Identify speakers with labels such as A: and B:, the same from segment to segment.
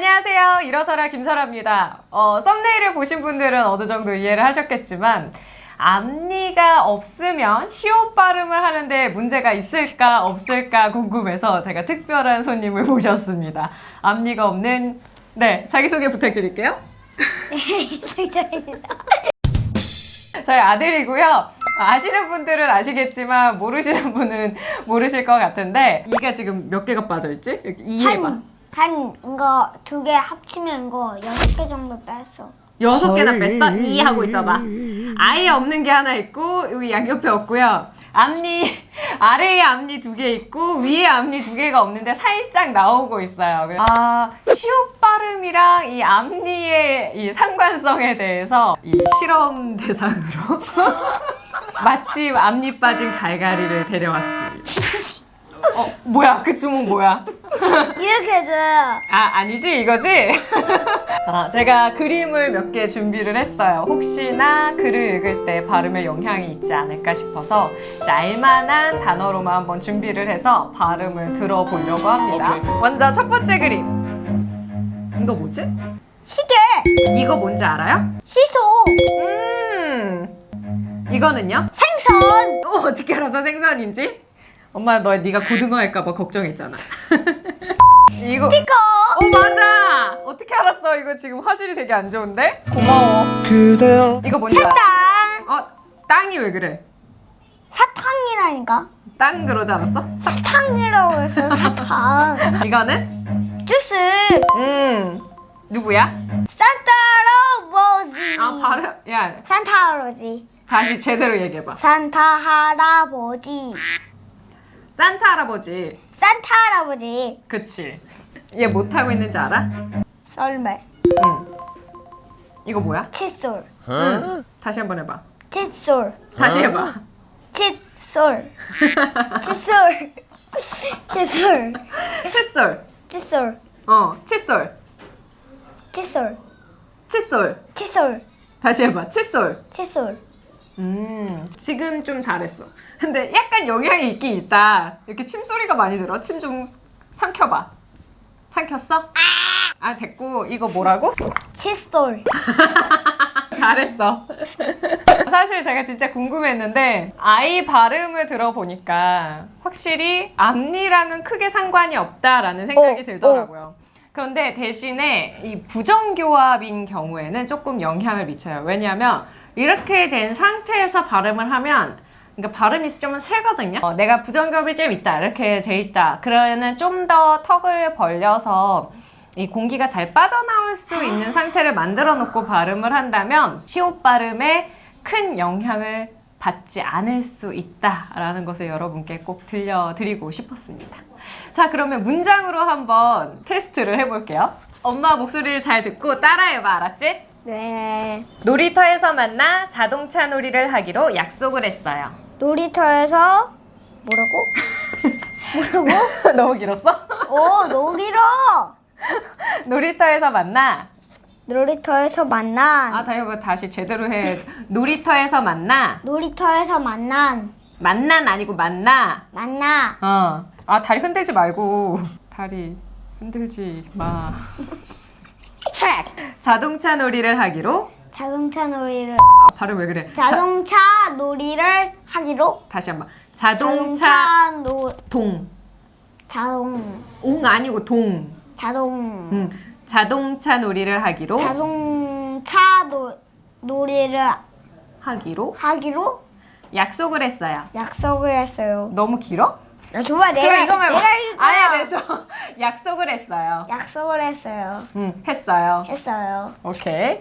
A: 안녕하세요. 일어서라 김설아입니다. 어, 썸네일을 보신 분들은 어느 정도 이해를 하셨겠지만 앞니가 없으면 시옷 발음을 하는데 문제가 있을까 없을까 궁금해서 제가 특별한 손님을 모셨습니다. 앞니가 없는 네 자기소개 부탁드릴게요.
B: 승철입니다.
A: 저희 아들이고요. 아시는 분들은 아시겠지만 모르시는 분은 모르실 것 같은데 이가 지금 몇 개가 빠져있지? 이해봐.
B: 한, 한 이거 두 개 합치면 이거 여섯 개 정도 뺐어.
A: 여섯 개나 뺐어? 이 하고 있어봐. 아예 없는 게 하나 있고 여기 양옆에 없고요. 앞니 아래에 앞니 두 개 있고 위에 앞니 두 개가 없는데 살짝 나오고 있어요. 아 시옷 발음이랑 이 앞니의 이 상관성에 대해서 이 실험 대상으로 마침 앞니 빠진 갈갈이를 데려왔습니다. 어 뭐야 그 주문 뭐야?
B: 이렇게 해줘요.
A: 아 아니지 이거지? 아, 제가 그림을 몇 개 준비를 했어요 혹시나 글을 읽을 때 발음에 영향이 있지 않을까 싶어서 알만한 단어로만 한번 준비를 해서 발음을 들어보려고 합니다
C: 오케이.
A: 먼저 첫 번째 그림 이거 뭐지?
B: 시계,
A: 이거 뭔지 알아요?
B: 시소,
A: 음 이거는요?
B: 생선,
A: 어, 어떻게 알아서 생선인지? 엄마 너 네가 고등어 할까봐 걱정했잖아 이거
B: 스티커,
A: 어 맞아 어떻게 알았어 이거 지금 화질이 되게 안 좋은데 고마워
C: 그대여
A: 이거 뭔지 알아?
B: 땅,
A: 어 땅이 왜 그래
B: 사탕이라니까.
A: 땅 그러지 않았어?
B: 사탕이라고 해서 사탕.
A: 이거는
B: 주스,
A: 음 누구야?
B: 산타 할아버지.
A: 아 바로 야
B: 산타 할아버지.
A: 다시 제대로 얘기해봐
B: 산타 할아버지.
A: 산타 할아버지.
B: 산타 할아버지.
A: 그치. 얘 못하고 있는지 알아?
B: 썰매,
A: 응. 이거 뭐야?
B: 칫솔,
A: 다시 한번 해봐.
B: 칫솔,
A: 다시 해봐.
B: 칫솔, 칫솔, 칫솔,
A: 칫솔.
B: 칫솔,
A: 어 칫솔.
B: 칫솔,
A: 칫솔.
B: 칫솔,
A: 다시 해봐. 칫솔.
B: 칫솔.
A: 음, 지금 좀 잘했어. 근데 약간 영향이 있긴 있다. 이렇게 침소리가 많이 들어. 침 좀 삼켜봐. 삼켰어? 아, 됐고. 이거 뭐라고?
B: 칫솔.
A: 잘했어. 사실 제가 진짜 궁금했는데, 아이 발음을 들어보니까 확실히 앞니랑은 크게 상관이 없다라는 생각이
B: 어,
A: 들더라고요. 그런데 대신에 이 부정교합인 경우에는 조금 영향을 미쳐요. 왜냐하면 이렇게 된 상태에서 발음을 하면 그러니까 발음이 좀 세거든요. 어, 내가 부정교합이 좀 있다 이렇게 돼 있다. 그러면은 좀 더 턱을 벌려서 이 공기가 잘 빠져나올 수 있는 상태를 만들어 놓고 발음을 한다면 시옷 발음에 큰 영향을 받지 않을 수 있다라는 것을 여러분께 꼭 들려드리고 싶었습니다. 자, 그러면 문장으로 한번 테스트를 해볼게요. 엄마 목소리를 잘 듣고 따라해봐, 알았지?
B: 네.
A: 놀이터에서 만나 자동차 놀이를 하기로 약속을 했어요.
B: 놀이터에서 뭐라고? 뭐라고?
A: 너무 길었어?
B: 오, 너무 길어.
A: 놀이터에서 만나.
B: 놀이터에서 만난.
A: 아, 다시 한번 다시 제대로 해. 놀이터에서 만나.
B: 놀이터에서 만난.
A: 만난 아니고 만나.
B: 만나.
A: 어. 아, 다리 흔들지 말고. 다리 흔들지 마.
B: 트랙.
A: 자동차 놀이를 하기로.
B: 자동차 놀이를
A: 아, 발음 왜 그래?
B: 자동차 놀이를 하기로
A: 자, 다시 한번. 자동차
B: 노
A: 동.
B: 자동
A: 옹 아니고 동.
B: 자동
A: 응. 자동차 놀이를 하기로.
B: 자동차 노 놀이를
A: 하기로
B: 하기로
A: 약속을 했어요.
B: 약속을 했어요.
A: 너무 길어?
B: 야, 좋아 내가
A: 그럼 이거만
B: 내가.
A: 아예 돼서 약속을 했어요.
B: 약속을 했어요.
A: 응, 했어요.
B: 했어요.
A: 오케이.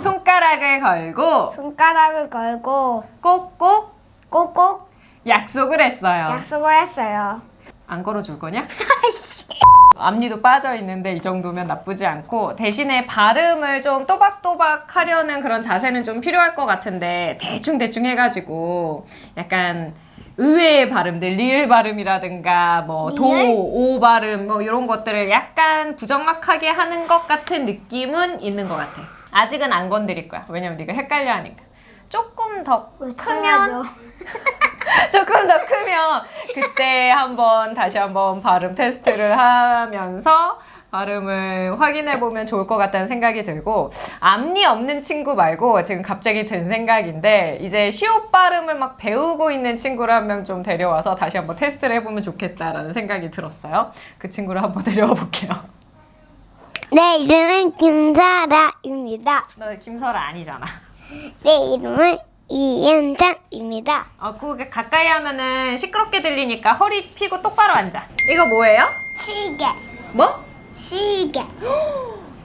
A: 손가락을 걸고
B: 손가락을 걸고
A: 꼭꼭
B: 꼭꼭
A: 약속을 했어요.
B: 약속을 했어요.
A: 안 걸어줄 거냐? 앞니도 빠져 있는데 이 정도면 나쁘지 않고 대신에 발음을 좀 또박또박 하려는 그런 자세는 좀 필요할 것 같은데 대충 대충 해가지고 약간 의외의 발음들 리을 발음이라든가 뭐 도? 오 발음 뭐 이런 것들을 약간 부정확하게 하는 것 같은 느낌은 있는 것 같아. 아직은 안 건드릴 거야. 왜냐면 네가 헷갈려 하니까. 조금 더 크면 조금 더 크면 그때 한번 다시 한번 발음 테스트를 하면서 발음을 확인해 보면 좋을 것 같다는 생각이 들고 앞니 없는 친구 말고 지금 갑자기 든 생각인데 이제 시옷 발음을 막 배우고 있는 친구를 한 명 좀 데려와서 다시 한번 테스트를 해보면 좋겠다라는 생각이 들었어요. 그 친구를 한번 데려와 볼게요.
B: 내 이름은 김사라입니다.
A: 너 김설아 아니잖아.
B: 내 이름은 이현장입니다.
A: 어, 그게 가까이 하면은 시끄럽게 들리니까 허리 펴고 똑바로 앉아. 이거 뭐예요?
B: 시계,
A: 뭐?
B: 시계,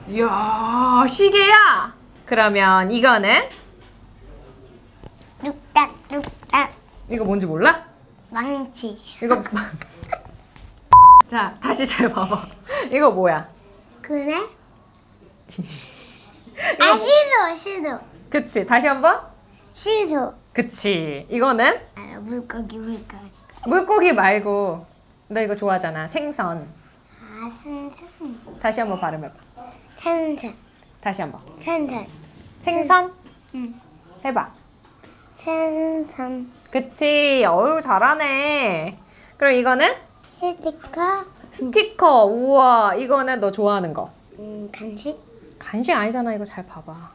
A: 이야, 시계야. 그러면 이거는
B: 뚝딱뚝딱,
A: 이거 뭔지 몰라?
B: 망치,
A: 이거 자 다시 잘 봐봐. 이거 뭐야?
B: 그네? 아 시소, 시소,
A: 그치? 다시 한 번.
B: 시소.
A: 그치? 이거는
B: 아, 물고기, 물고기.
A: 물고기 말고 너 이거 좋아하잖아. 생선.
B: 아, 산산,
A: 다시 한번 발음해봐.
B: 산산,
A: 다시 한번.
B: 산산,
A: 생선.
B: 응.
A: 해봐.
B: 산산.
A: 그치? 어유 잘하네. 그럼 이거는
B: 스티커,
A: 스티커. 우와, 이거는 너 좋아하는 거.
B: 음, 간식,
A: 간식 아니잖아. 이거 잘 봐봐.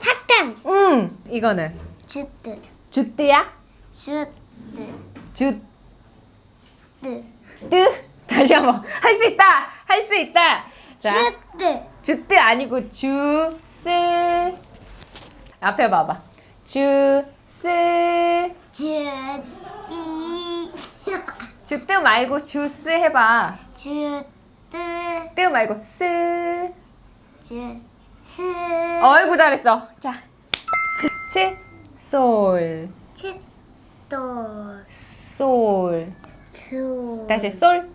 B: 사탕,
A: 응. 이거는
B: 주트,
A: 주뜨야?
B: 주트,
A: 주
B: 트,
A: 뜨 다시 한번. 할 수 있다. 할 수 있다. 자.
B: 주트,
A: 주뜨 아니고 주스. 앞에 봐봐. 주스.
B: 주띠,
A: 주뜨 말고 주스 해봐.
B: 주트,
A: 뜨 말고 스.
B: 주, 스,
A: 어이구 잘했어. 자. 치, 솔,
B: 칫도,
A: 솔.
B: 수,
A: 다시 솔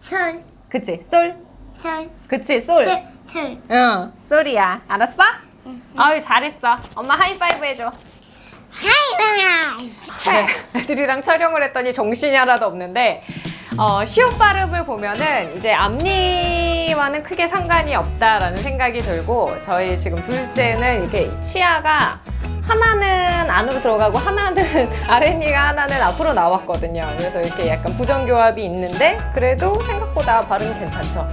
B: 솔,
A: 그치 솔
B: 솔,
A: 그치 솔
B: 네, 솔.
A: 응, 솔이야. 알았어? 아유, 잘했어. 엄마 하이파이브 해줘.
B: 하이바이스.
A: 네, 애들이랑 촬영을 했더니 정신이 하나도 없는데 어, 시옷 발음을 보면은 이제 앞니와는 크게 상관이 없다라는 생각이 들고 저희 지금 둘째는 이렇게 치아가 하나는 안으로 들어가고 하나는 아랫니가 하나는 앞으로 나왔거든요. 그래서 이렇게 약간 부정교합이 있는데 그래도 생각보다 발음이 괜찮죠.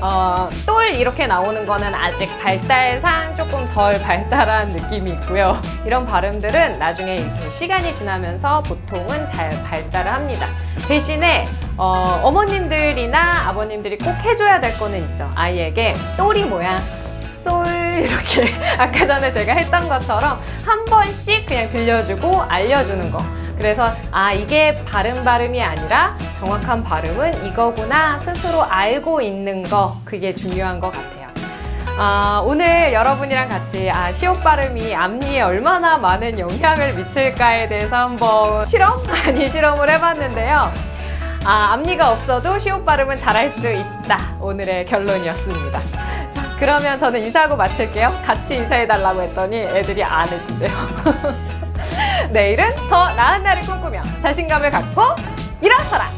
A: 어, 똘 이렇게 나오는 거는 아직 발달상 조금 덜 발달한 느낌이 있고요. 이런 발음들은 나중에 이렇게 시간이 지나면서 보통은 잘 발달을 합니다. 대신에 어, 어머님들이나 아버님들이 꼭 해줘야 될 거는 있죠. 아이에게 똘이 뭐야? 솔 이렇게 아까 전에 제가 했던 것처럼 한 번씩 그냥 들려주고 알려주는 거. 그래서 아 이게 발음 발음이 아니라 정확한 발음은 이거구나 스스로 알고 있는 거 그게 중요한 것 같아요. 아, 오늘 여러분이랑 같이 아, 시옷 발음이 앞니에 얼마나 많은 영향을 미칠까에 대해서 한번 실험? 아니 실험을 해봤는데요. 아, 앞니가 없어도 시옷 발음은 잘할 수 있다. 오늘의 결론이었습니다. 자, 그러면 저는 인사하고 마칠게요. 같이 인사해달라고 했더니 애들이 안 해준대요. 내일은 더 나은 날을 꿈꾸며 자신감을 갖고 일어서라!